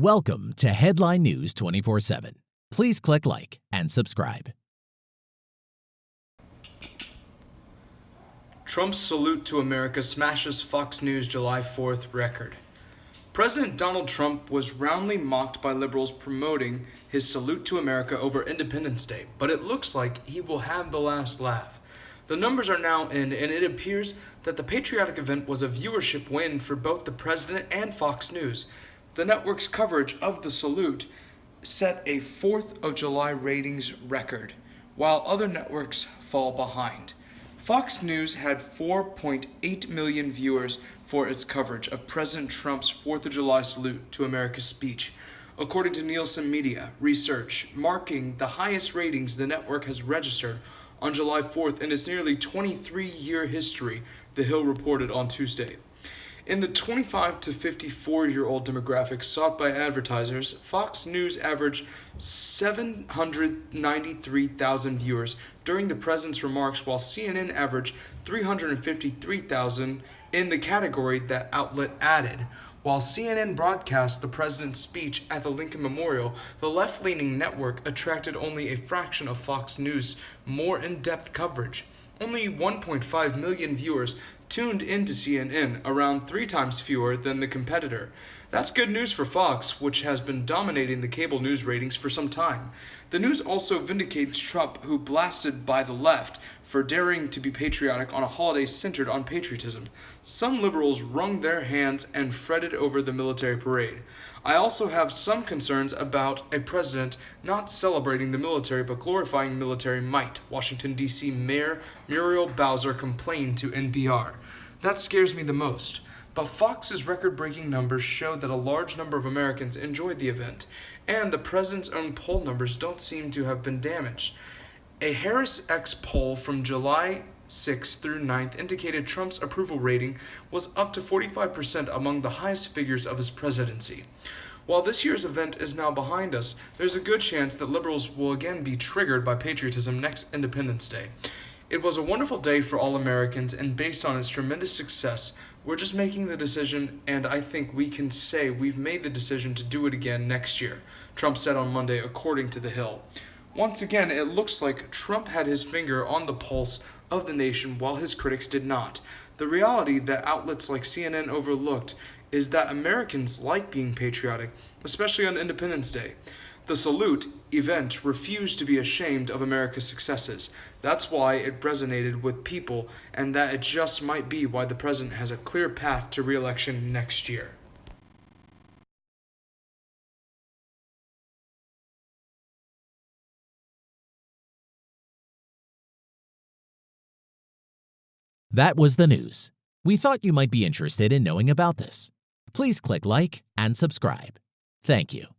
Welcome to Headline News 24 7. Please click like and subscribe. Trump's salute to America smashes Fox News July 4th record. President Donald Trump was roundly mocked by liberals promoting his salute to America over Independence Day, but it looks like he will have the last laugh. The numbers are now in, and it appears that the patriotic event was a viewership win for both the president and Fox News. The network's coverage of the salute set a 4th of July ratings record, while other networks fall behind. Fox News had 4.8 million viewers for its coverage of President Trump's 4th of July salute to America's speech, according to Nielsen Media research, marking the highest ratings the network has registered on July 4th in its nearly 23 year history, The Hill reported on Tuesday. In the 25 to 54 year old demographic sought by advertisers, Fox News averaged 793,000 viewers during the president's remarks, while CNN averaged 353,000 in the category that outlet added. While CNN broadcast the president's speech at the Lincoln Memorial, the left leaning network attracted only a fraction of Fox News' more in depth coverage. Only 1.5 million viewers tuned into CNN, around three times fewer than the competitor. That's good news for Fox, which has been dominating the cable news ratings for some time. The news also vindicates Trump, who blasted by the left for daring to be patriotic on a holiday centered on patriotism. Some liberals wrung their hands and fretted over the military parade. I also have some concerns about a president not celebrating the military but glorifying military might, Washington, D.C. Mayor Muriel Bowser complained to NPR. That scares me the most. But Fox's record breaking numbers show that a large number of Americans enjoyed the event, and the president's own poll numbers don't seem to have been damaged. A HarrisX poll from July 6th through 9th indicated Trump's approval rating was up to 45% among the highest figures of his presidency. While this year's event is now behind us, there's a good chance that liberals will again be triggered by patriotism next Independence Day. It was a wonderful day for all Americans, and based on its tremendous success, we're just making the decision, and I think we can say we've made the decision to do it again next year, Trump said on Monday, according to The Hill. Once again, it looks like Trump had his finger on the pulse of the nation while his critics did not. The reality that outlets like CNN overlooked is that Americans like being patriotic, especially on Independence Day. The salute event refused to be ashamed of America's successes. That's why it resonated with people, and that it just might be why the president has a clear path to re-election next year. That was the news. We thought you might be interested in knowing about this. Please click like and subscribe. Thank you.